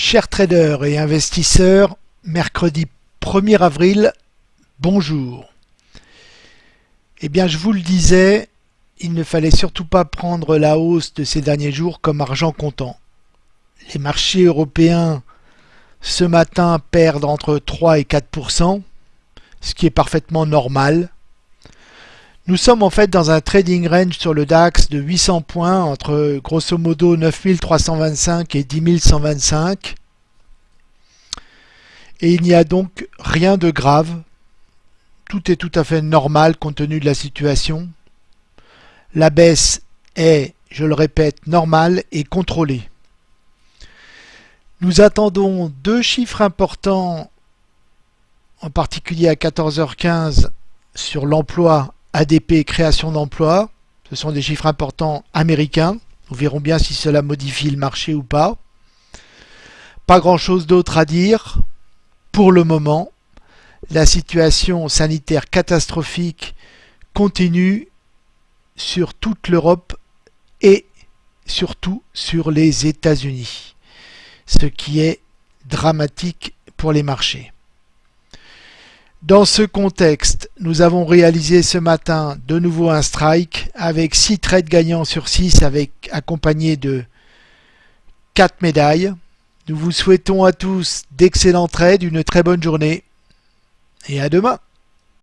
Chers traders et investisseurs, mercredi 1er avril, bonjour. Eh bien, je vous le disais, il ne fallait surtout pas prendre la hausse de ces derniers jours comme argent comptant. Les marchés européens ce matin perdent entre 3 et 4%, ce qui est parfaitement normal. Nous sommes en fait dans un trading range sur le DAX de 800 points entre grosso modo 9325 et 10125. Et il n'y a donc rien de grave. Tout est tout à fait normal compte tenu de la situation. La baisse est, je le répète, normale et contrôlée. Nous attendons deux chiffres importants, en particulier à 14h15 sur l'emploi ADP création d'emplois, ce sont des chiffres importants américains. Nous verrons bien si cela modifie le marché ou pas. Pas grand chose d'autre à dire. Pour le moment, la situation sanitaire catastrophique continue sur toute l'Europe et surtout sur les États-Unis, ce qui est dramatique pour les marchés. Dans ce contexte, nous avons réalisé ce matin de nouveau un strike avec 6 trades gagnants sur 6 avec accompagné de 4 médailles. Nous vous souhaitons à tous d'excellents trades, une très bonne journée et à demain.